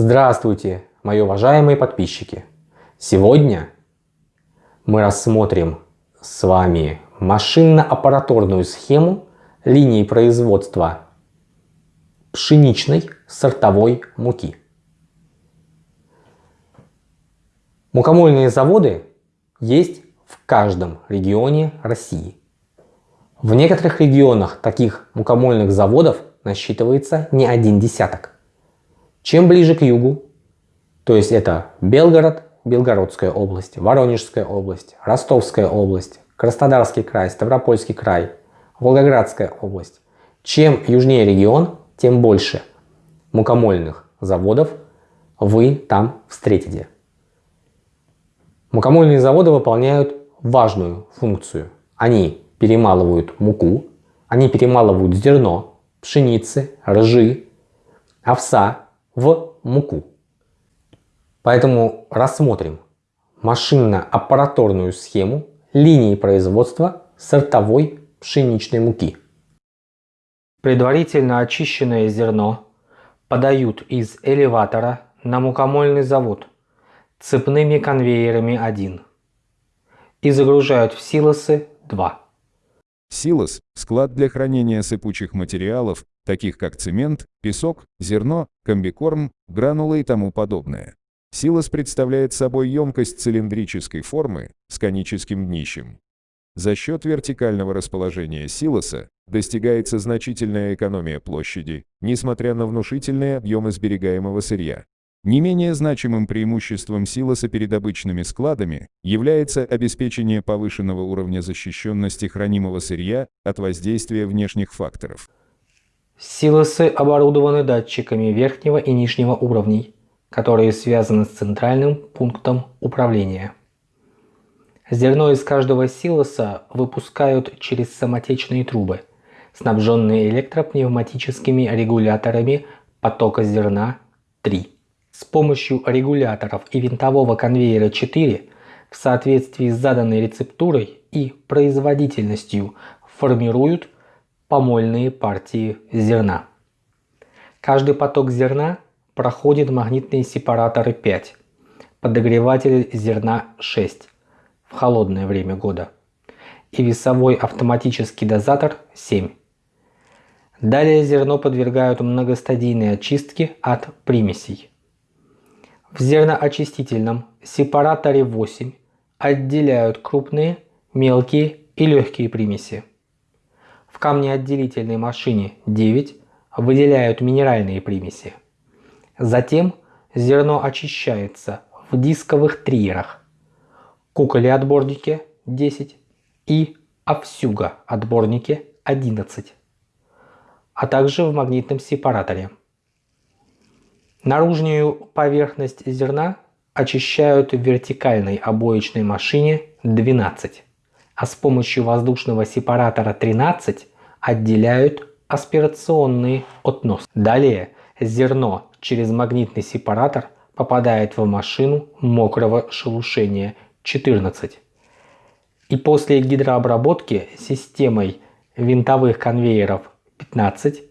Здравствуйте, мои уважаемые подписчики! Сегодня мы рассмотрим с вами машинно-аппараторную схему линии производства пшеничной сортовой муки. Мукомольные заводы есть в каждом регионе России. В некоторых регионах таких мукомольных заводов насчитывается не один десяток. Чем ближе к югу, то есть это Белгород, Белгородская область, Воронежская область, Ростовская область, Краснодарский край, Ставропольский край, Волгоградская область. Чем южнее регион, тем больше мукомольных заводов вы там встретите. Мукомольные заводы выполняют важную функцию. Они перемалывают муку, они перемалывают зерно, пшеницы, ржи, овса в муку. Поэтому рассмотрим машинно-аппараторную схему линии производства сортовой пшеничной муки. Предварительно очищенное зерно подают из элеватора на мукомольный завод цепными конвейерами 1 и загружают в силосы 2. Силос – склад для хранения сыпучих материалов, таких как цемент, песок, зерно, комбикорм, гранулы и тому подобное. Силос представляет собой емкость цилиндрической формы с коническим днищем. За счет вертикального расположения силоса достигается значительная экономия площади, несмотря на внушительные объемы сберегаемого сырья. Не менее значимым преимуществом силоса перед обычными складами является обеспечение повышенного уровня защищенности хранимого сырья от воздействия внешних факторов. Силосы оборудованы датчиками верхнего и нижнего уровней, которые связаны с центральным пунктом управления. Зерно из каждого силоса выпускают через самотечные трубы, снабженные электропневматическими регуляторами потока зерна 3. С помощью регуляторов и винтового конвейера 4 в соответствии с заданной рецептурой и производительностью формируют помольные партии зерна. Каждый поток зерна проходит магнитные сепараторы 5, подогреватель зерна 6 в холодное время года и весовой автоматический дозатор 7. Далее зерно подвергают многостадийной очистке от примесей. В зерноочистительном сепараторе 8 отделяют крупные, мелкие и легкие примеси. В камнеотделительной машине 9 выделяют минеральные примеси. Затем зерно очищается в дисковых триерах, куколе-отборнике 10 и овсюга-отборнике 11, а также в магнитном сепараторе. Наружную поверхность зерна очищают в вертикальной обоечной машине 12 а с помощью воздушного сепаратора 13 отделяют аспирационный относ. Далее зерно через магнитный сепаратор попадает в машину мокрого шелушения 14. И после гидрообработки системой винтовых конвейеров 15,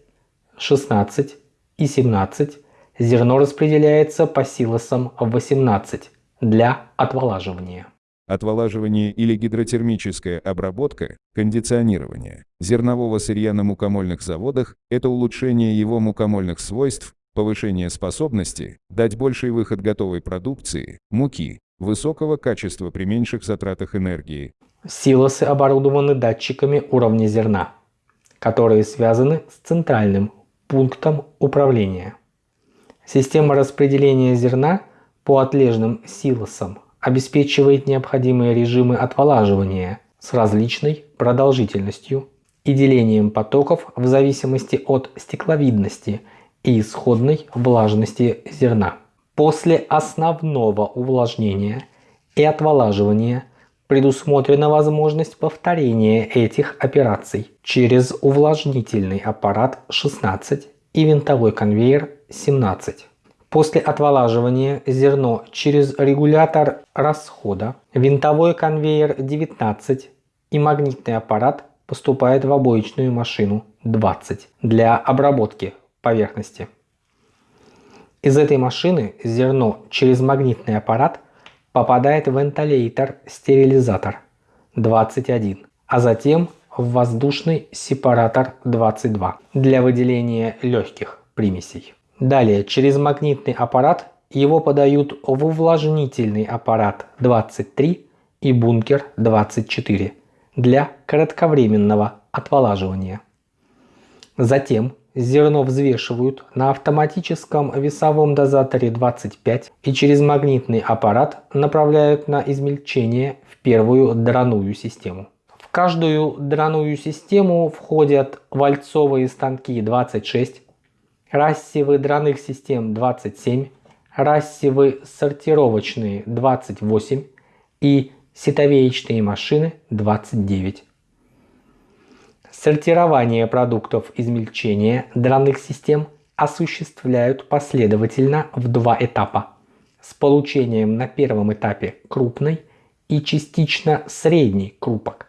16 и 17 зерно распределяется по силосам 18 для отволаживания отволаживание или гидротермическая обработка, кондиционирование зернового сырья на мукомольных заводах – это улучшение его мукомольных свойств, повышение способности, дать больший выход готовой продукции, муки, высокого качества при меньших затратах энергии. Силосы оборудованы датчиками уровня зерна, которые связаны с центральным пунктом управления. Система распределения зерна по отлежным силосам обеспечивает необходимые режимы отволаживания с различной продолжительностью и делением потоков в зависимости от стекловидности и исходной влажности зерна. После основного увлажнения и отволаживания предусмотрена возможность повторения этих операций через увлажнительный аппарат 16 и винтовой конвейер 17. После отволаживания зерно через регулятор расхода, винтовой конвейер 19 и магнитный аппарат поступает в обоечную машину 20 для обработки поверхности. Из этой машины зерно через магнитный аппарат попадает в вентилятор-стерилизатор 21, а затем в воздушный сепаратор 22 для выделения легких примесей. Далее через магнитный аппарат его подают в увлажнительный аппарат 23 и бункер 24 для кратковременного отволаживания. Затем зерно взвешивают на автоматическом весовом дозаторе 25 и через магнитный аппарат направляют на измельчение в первую драную систему. В каждую драную систему входят вальцовые станки 26, рассевы драных систем 27, рассевы сортировочные 28 и ситовеечные машины 29. Сортирование продуктов измельчения драных систем осуществляют последовательно в два этапа с получением на первом этапе крупной и частично средней крупок,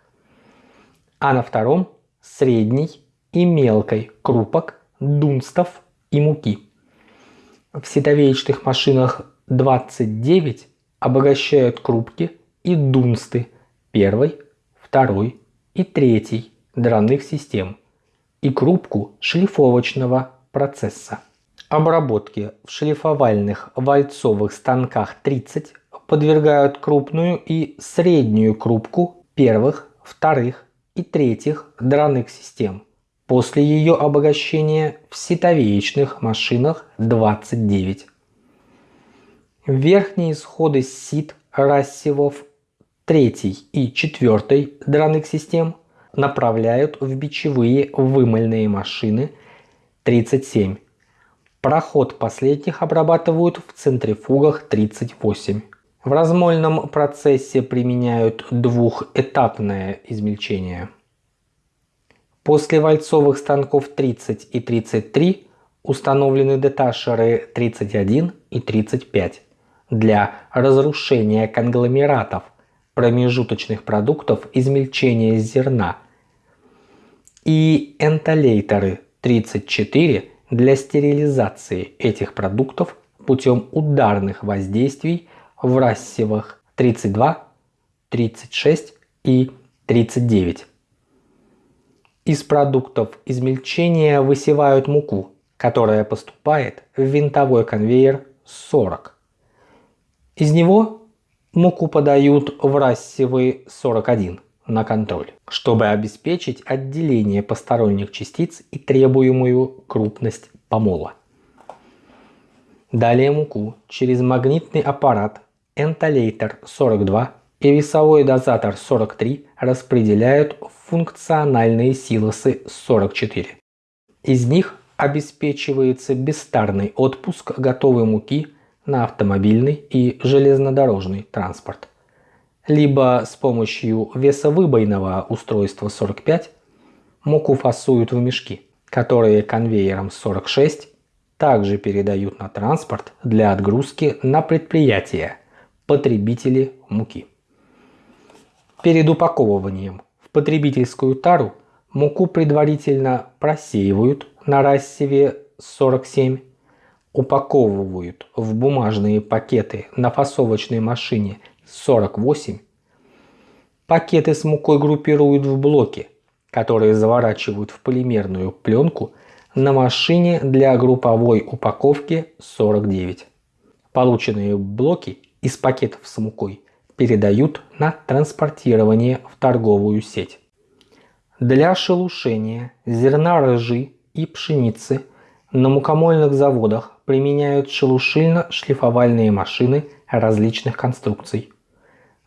а на втором средней и мелкой крупок, дунстов и муки. В ситовеечных машинах 29 обогащают крупки и дунсты первой, второй и третьей драных систем и крупку шлифовочного процесса. Обработки в шлифовальных вальцовых станках 30 подвергают крупную и среднюю крупку первых, вторых и третьих драных систем. После ее обогащения в ситовеечных машинах 29. Верхние исходы сит рассевов 3 и 4 драных систем направляют в бичевые вымыльные машины 37. Проход последних обрабатывают в центрифугах 38. В размольном процессе применяют двухэтапное измельчение. После вальцовых станков 30 и 33 установлены деташеры 31 и 35 для разрушения конгломератов – промежуточных продуктов измельчения зерна и энтолейторы 34 для стерилизации этих продуктов путем ударных воздействий в рассевах 32, 36 и 39. Из продуктов измельчения высевают муку, которая поступает в винтовой конвейер 40. Из него Муку подают в рассевы 41 на контроль, чтобы обеспечить отделение посторонних частиц и требуемую крупность помола. Далее муку через магнитный аппарат энтолейтер 42 и весовой дозатор 43 распределяют функциональные силосы 44. Из них обеспечивается бестарный отпуск готовой муки на автомобильный и железнодорожный транспорт. Либо с помощью весовыбойного устройства 45 муку фасуют в мешки, которые конвейером 46 также передают на транспорт для отгрузки на предприятия потребители муки. Перед упаковыванием в потребительскую тару муку предварительно просеивают на рассеве 47 упаковывают в бумажные пакеты на фасовочной машине 48, пакеты с мукой группируют в блоки, которые заворачивают в полимерную пленку на машине для групповой упаковки 49. Полученные блоки из пакетов с мукой передают на транспортирование в торговую сеть. Для шелушения зерна ржи и пшеницы на мукомольных заводах применяют шелушильно-шлифовальные машины различных конструкций.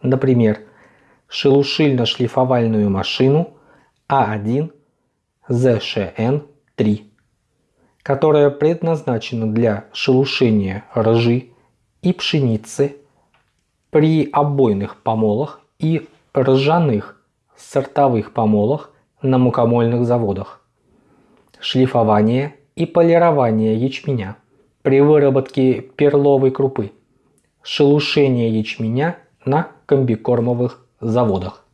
Например, шелушильно-шлифовальную машину А1 ZSHN-3, которая предназначена для шелушения ржи и пшеницы при обойных помолах и ржаных сортовых помолах на мукомольных заводах. Шлифование и полирование ячменя при выработке перловой крупы, шелушение ячменя на комбикормовых заводах.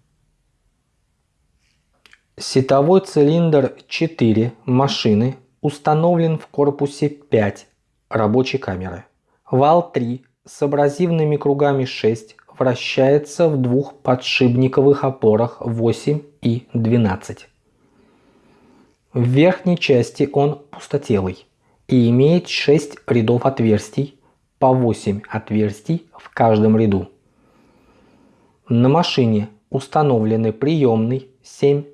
Сетовой цилиндр 4 машины установлен в корпусе 5 рабочей камеры. Вал 3 с абразивными кругами 6 вращается в двух подшипниковых опорах 8 и 12. В верхней части он пустотелый и имеет 6 рядов отверстий, по 8 отверстий в каждом ряду. На машине установлены приемный 7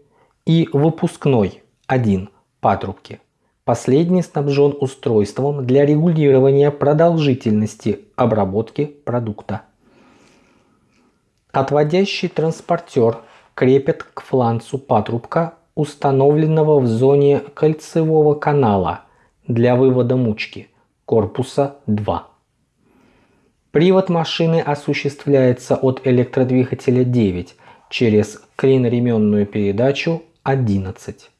и выпускной 1 патрубки. Последний снабжен устройством для регулирования продолжительности обработки продукта. Отводящий транспортер крепят к фланцу патрубка, установленного в зоне кольцевого канала для вывода мучки корпуса 2. Привод машины осуществляется от электродвигателя 9 через клиноременную передачу 11.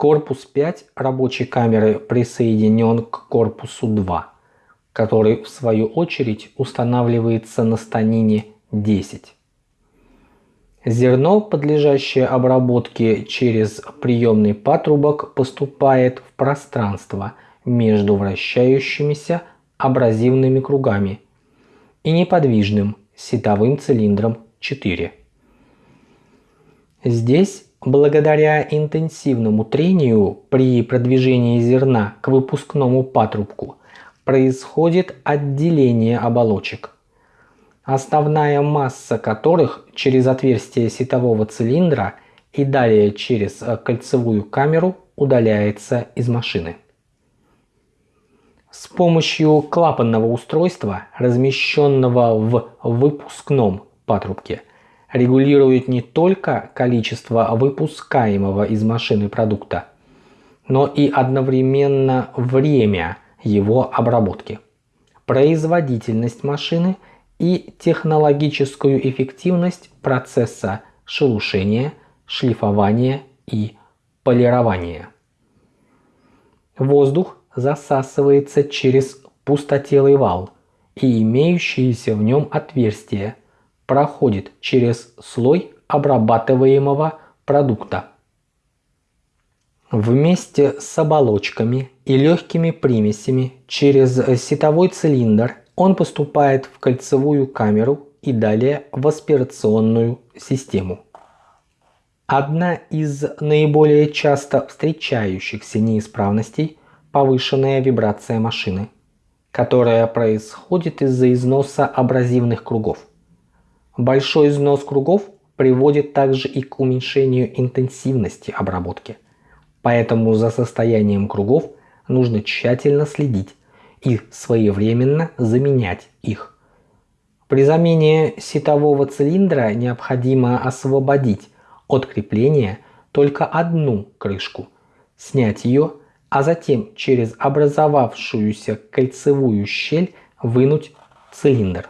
Корпус 5 рабочей камеры присоединен к корпусу 2, который в свою очередь устанавливается на станине 10. Зерно, подлежащее обработке через приемный патрубок, поступает в пространство между вращающимися абразивными кругами и неподвижным сетовым цилиндром 4. Здесь, благодаря интенсивному трению при продвижении зерна к выпускному патрубку, происходит отделение оболочек, основная масса которых через отверстие сетового цилиндра и далее через кольцевую камеру удаляется из машины. С помощью клапанного устройства, размещенного в выпускном патрубке, регулирует не только количество выпускаемого из машины продукта, но и одновременно время его обработки, производительность машины и технологическую эффективность процесса шелушения, шлифования и полирования. Воздух засасывается через пустотелый вал и имеющиеся в нем отверстия проходит через слой обрабатываемого продукта. Вместе с оболочками и легкими примесями через сетовой цилиндр он поступает в кольцевую камеру и далее в аспирационную систему. Одна из наиболее часто встречающихся неисправностей – повышенная вибрация машины, которая происходит из-за износа абразивных кругов. Большой износ кругов приводит также и к уменьшению интенсивности обработки. Поэтому за состоянием кругов нужно тщательно следить и своевременно заменять их. При замене сетового цилиндра необходимо освободить от крепления только одну крышку, снять ее, а затем через образовавшуюся кольцевую щель вынуть цилиндр.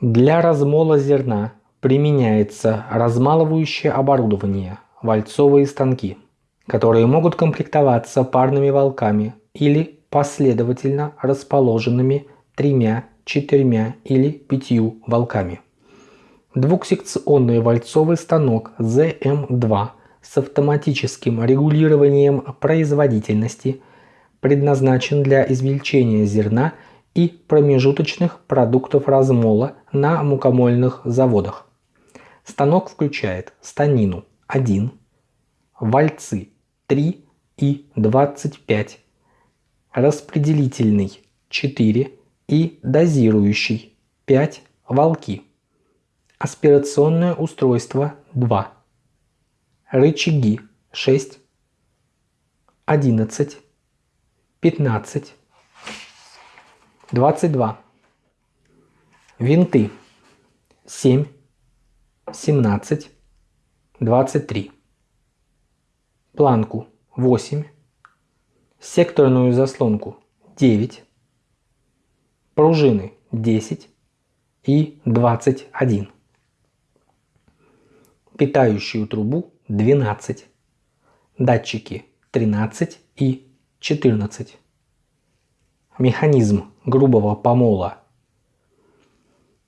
Для размола зерна применяется размалывающее оборудование, вальцовые станки, которые могут комплектоваться парными волками или последовательно расположенными тремя, четырьмя или пятью волками. Двухсекционный вальцовый станок ZM2 с автоматическим регулированием производительности предназначен для измельчения зерна и промежуточных продуктов размола на мукомольных заводах. Станок включает станину 1, вальцы 3 и 25, распределительный 4 и дозирующий 5 волки, аспирационное устройство 2, рычаги 6, 11, 15, 22. Винты 7, 17, 23. Планку 8. Секторную заслонку 9. Пружины 10 и 21. Питающую трубу 12. Датчики 13 и 14 Механизм грубого помола.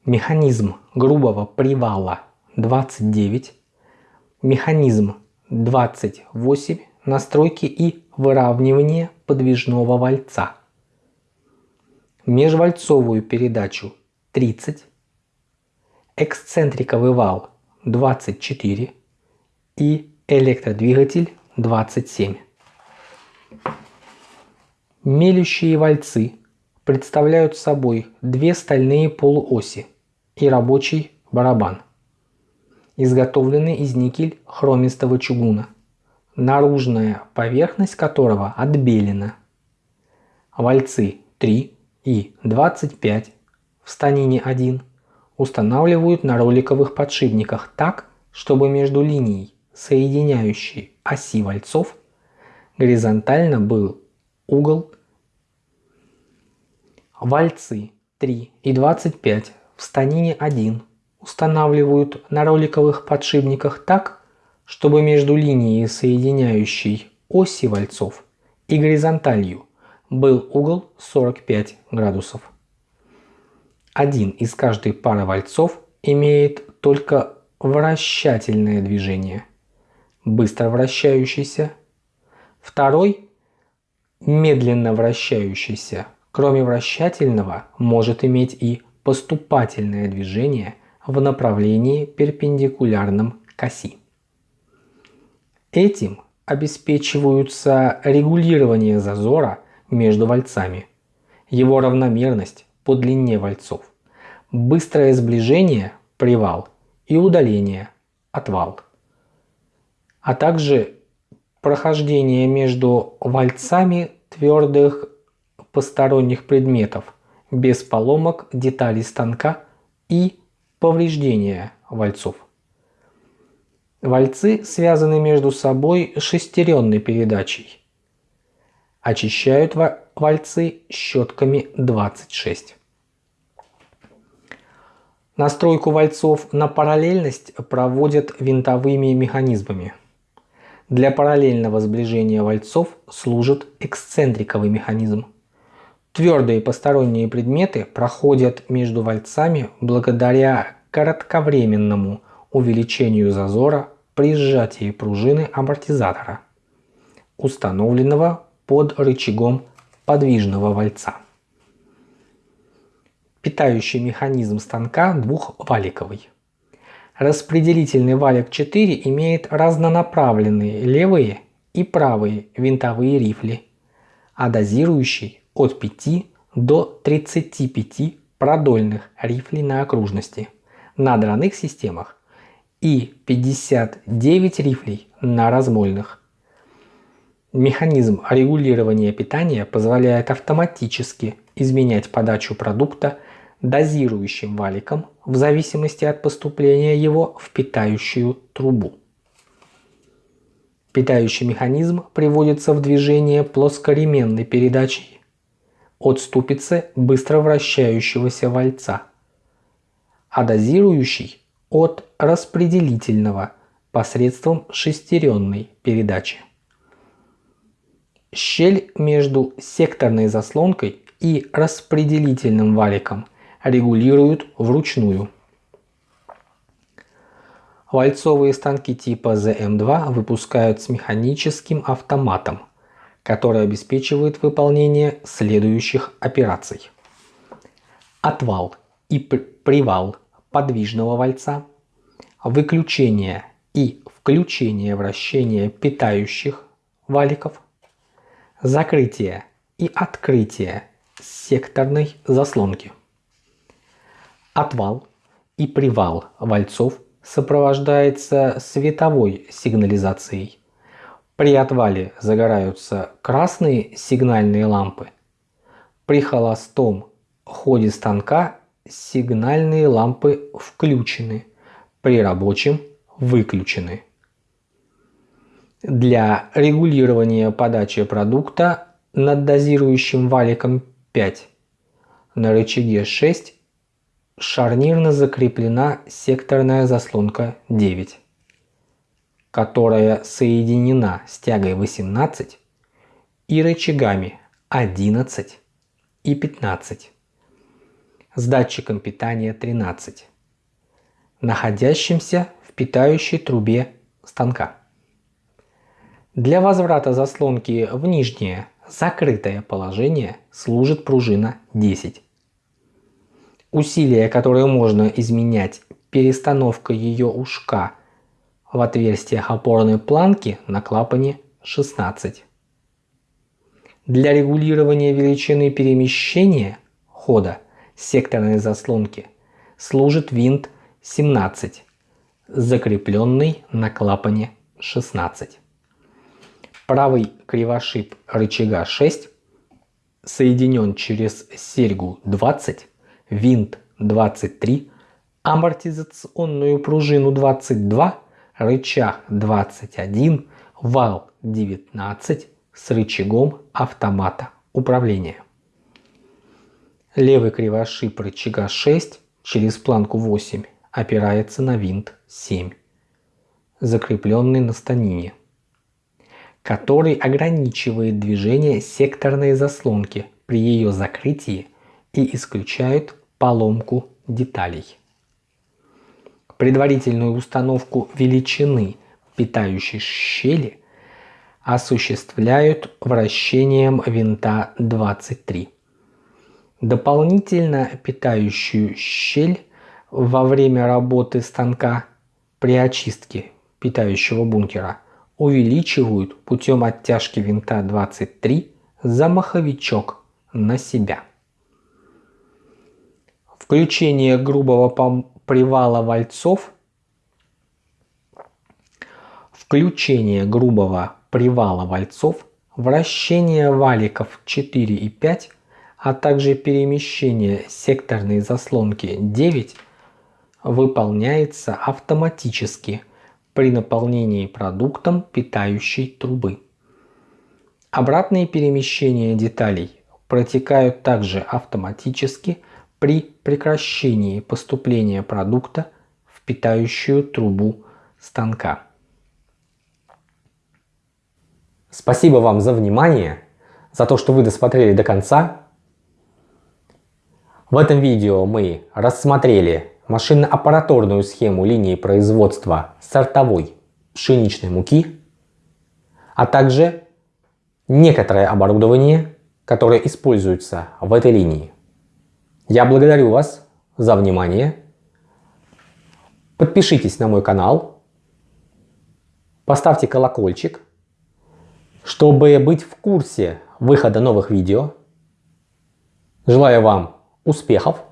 Механизм грубого привала 29. Механизм 28 настройки и выравнивание подвижного вальца, межвальцовую передачу 30, эксцентриковый вал 24 и электродвигатель 27. Мелющие вальцы представляют собой две стальные полуоси и рабочий барабан, изготовленный из никель хромистого чугуна, наружная поверхность которого отбелена. Вальцы 3 и 25 в станине 1 устанавливают на роликовых подшипниках так, чтобы между линией, соединяющей оси вальцов, горизонтально был угол Вальцы 3 и 25 в станине 1 устанавливают на роликовых подшипниках так, чтобы между линией, соединяющей оси вальцов, и горизонталью был угол 45 градусов. Один из каждой пары вальцов имеет только вращательное движение, быстро вращающийся, второй – медленно вращающийся, кроме вращательного, может иметь и поступательное движение в направлении перпендикулярном к оси. Этим обеспечиваются регулирование зазора между вальцами, его равномерность по длине вальцов, быстрое сближение привал и удаление отвал, а также прохождение между вальцами твердых посторонних предметов, без поломок деталей станка и повреждения вальцов. Вальцы связаны между собой шестеренной передачей. Очищают вальцы щетками 26. Настройку вальцов на параллельность проводят винтовыми механизмами. Для параллельного сближения вальцов служит эксцентриковый механизм. Твердые посторонние предметы проходят между вальцами благодаря кратковременному увеличению зазора при сжатии пружины амортизатора, установленного под рычагом подвижного вальца. Питающий механизм станка двухваликовый. Распределительный валик 4 имеет разнонаправленные левые и правые винтовые рифли, а дозирующий от 5 до 35 продольных рифлей на окружности на драных системах и 59 рифлей на размольных. Механизм регулирования питания позволяет автоматически изменять подачу продукта дозирующим валиком в зависимости от поступления его в питающую трубу. Питающий механизм приводится в движение плоскоременной передачей от ступицы быстро вращающегося вальца, а дозирующий от распределительного посредством шестеренной передачи. Щель между секторной заслонкой и распределительным валиком регулируют вручную. Вальцовые станки типа ZM2 выпускают с механическим автоматом, который обеспечивает выполнение следующих операций. Отвал и привал подвижного вальца, выключение и включение вращения питающих валиков, закрытие и открытие секторной заслонки. Отвал и привал вальцов сопровождается световой сигнализацией при отвале загораются красные сигнальные лампы. При холостом ходе станка сигнальные лампы включены, при рабочем выключены. Для регулирования подачи продукта над дозирующим валиком 5 на рычаге 6 шарнирно закреплена секторная заслонка 9 которая соединена с тягой 18 и рычагами 11 и 15 с датчиком питания 13, находящимся в питающей трубе станка. Для возврата заслонки в нижнее закрытое положение служит пружина 10. Усилие, которое можно изменять перестановкой ее ушка в отверстиях опорной планки на клапане 16. Для регулирования величины перемещения хода секторной заслонки служит винт 17, закрепленный на клапане 16. Правый кривошип рычага 6 соединен через серьгу 20, винт 23, амортизационную пружину 22, рычаг 21, вал 19 с рычагом автомата управления. Левый кривошип рычага 6 через планку 8 опирается на винт 7, закрепленный на станине, который ограничивает движение секторной заслонки при ее закрытии и исключает поломку деталей. Предварительную установку величины питающей щели осуществляют вращением винта 23. Дополнительно питающую щель во время работы станка при очистке питающего бункера увеличивают путем оттяжки винта 23 за маховичок на себя. Включение грубого привала вальцов Включение грубого привала вальцов, вращение валиков 4 и 5, а также перемещение секторной заслонки 9 выполняется автоматически при наполнении продуктом питающей трубы. Обратные перемещения деталей протекают также автоматически при прекращении поступления продукта в питающую трубу станка. Спасибо вам за внимание, за то, что вы досмотрели до конца. В этом видео мы рассмотрели машинно-аппаратурную схему линии производства сортовой пшеничной муки, а также некоторое оборудование, которое используется в этой линии. Я благодарю вас за внимание. Подпишитесь на мой канал, поставьте колокольчик, чтобы быть в курсе выхода новых видео. Желаю вам успехов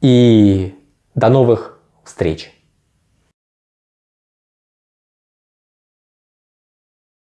и до новых встреч!